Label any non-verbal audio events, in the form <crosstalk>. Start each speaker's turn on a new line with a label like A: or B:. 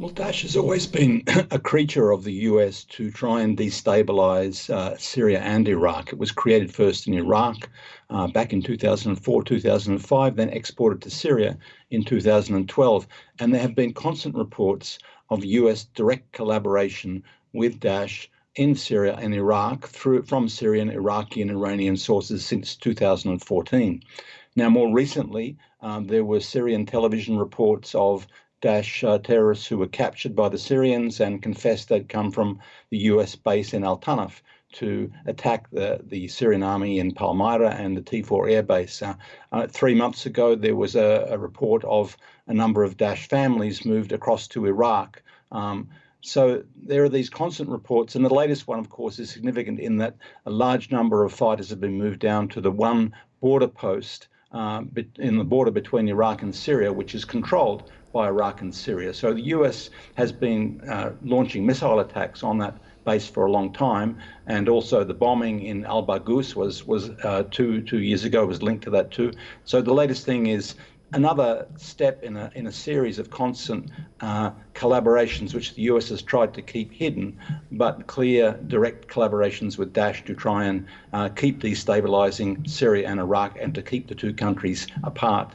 A: Well, Daesh has always been <coughs> a creature of the US to try and destabilize uh, Syria and Iraq. It was created first in Iraq uh, back in 2004, 2005, then exported to Syria in 2012. And there have been constant reports of US direct collaboration with Daesh in Syria and Iraq through from Syrian, Iraqi, and Iranian sources since 2014. Now, more recently, um, there were Syrian television reports of Daesh uh, terrorists who were captured by the Syrians and confessed they'd come from the US base in Al Tanf to attack the, the Syrian army in Palmyra and the T4 air base. Uh, uh, three months ago, there was a, a, report of a number of Daesh families moved across to Iraq. Um, so there are these constant reports, and the latest one, of course, is significant in that a large number of fighters have been moved down to the one border post uh, in the border between Iraq and Syria, which is controlled by Iraq and Syria. So the US has been uh, launching missile attacks on that base for a long time, and also the bombing in Al Baghouz was was uh, two two years ago was linked to that too. So the latest thing is another step in a in a series of constant uh, collaborations which the US has tried to keep hidden, but clear direct collaborations with Daesh to try and uh, keep destabilizing Syria and Iraq and to keep the two countries apart.